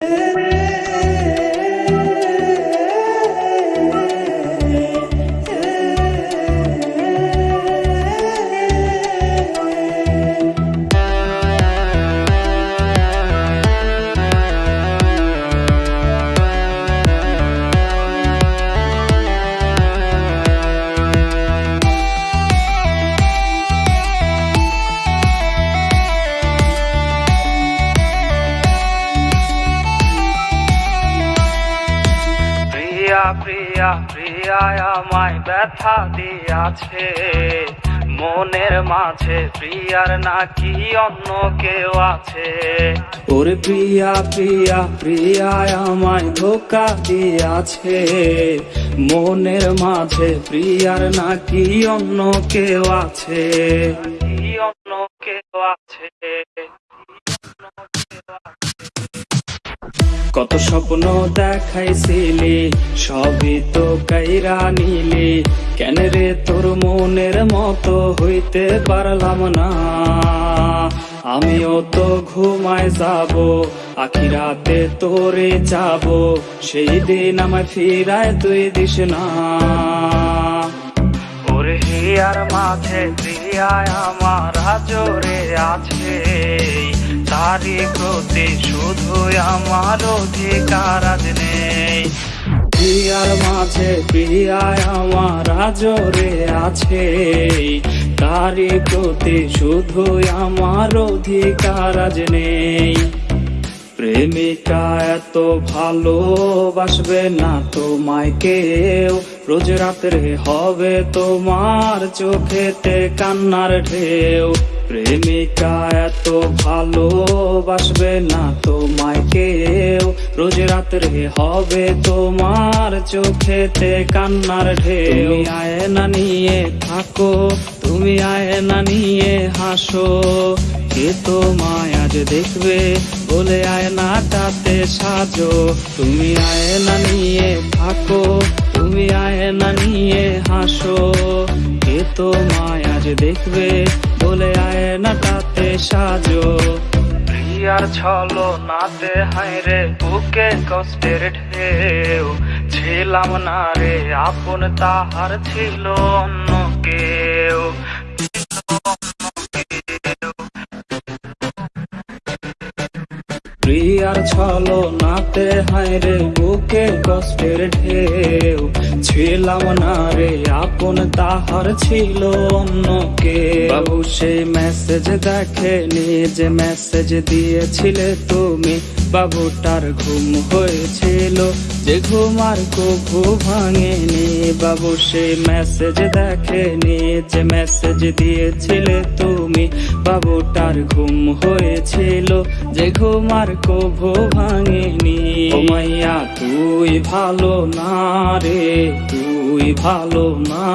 প্রিয়া প্রিয়া প্রিয়া আমায় ব্যথা দিয়াছে। মনের মাঝে প্রিয়ার নাকি অন্য কেউ আছে? ওরে প্রিয়া প্রিয়া প্রিয়া আমায় ধোকা দিয়াছে। মনের মাঝে প্রিয়ার নাকি অন্য কেউ আছে? অন্য কেউ আছে? কত স্বপ্ন দেখাইছিলি, সবই তো কাইরা নিলি। কেন রে তোর মনের মতো হইতে পারলাম না? আমিও তো ঘুমায় যাব, আখি রাতে তোরে যাব সেই দিন আমায় ফিরায় তুই দিস না। ওরে হিয়ার মাঝে প্রিয়ায় আমার জোরে আছে। তারি প্রতি শুধু আমার অধিকার আজ নেই। প্রিয়ার মাঝে প্রিয়ায় আমার জোরে আছে। তারি প্রতি শুধু আমার অধিকার আজ নেই। প্রেমিকা এত ভালোবাসবে না তোমায় কেউ। রোজ রাত্রে হবে তোমার চোখেতে কান্নার ঢেউ। প্রেমিকা এত ভালোবাসবে না তোমায় কেউ। রোজ রাত্রে হবে তোমার চোখেতে কান্নার ঢেউ। তুমি আয়না নিয়ে থাকো তুমি আয়না নিয়ে হাসো। কে তোমায় আজ দেখবে বলে আয়নাটাতে সাজো। তুমি আয়না নিয়ে থাকো তুমি আয়না নিয়ে হাসো। কে তোমায় আজ দেখবে বলে আয়নাটাতে সাজো। প্রিয়ার ছলো নাতে হাইরে বুকে কষ্টের ঢেউ। ছিলাম না রে, আপন তাহার ছিল অন্য কেউ। প্রিয়ার ছলো নাতে হায়রে বুকে কষ্টের ঢেউ। ছিলাম না রে, আপন তাহার ছিল অন্য কে বাবু, সে মেসেজ দেখে যে মেসেজ দিয়েছিলে তুমি। বাবুটার ঘুম হয়েছিল যে ঘুম আর কভু ভাঙেনি। বাবু, সে মেসেজ দেখেনি যে মেসেজ দিয়েছিলে তুমি। বাবুটার ঘুম হয়েছিল যে ঘুম আর কভু ভাঙেনি। মাইয়া, তুই ভালো না রে, তুই ভালো না।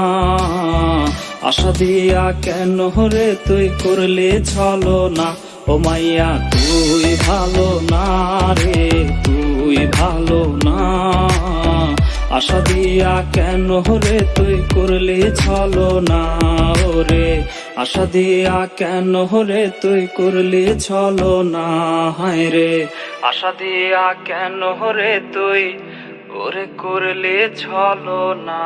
আশা দিয়া কেন রে তুই করলে ছলো না? ও মাইয়া, তুই ভালো না রে, তুই ভালো না। আশা দিয়া কেন রে তুই করলে ছলো না? ওরে আশা দিয়া কেন রে তুই করলি ছলো না, হায় রে? আশা দিয়া কেন রে তুই ওরে করলে ছলো না?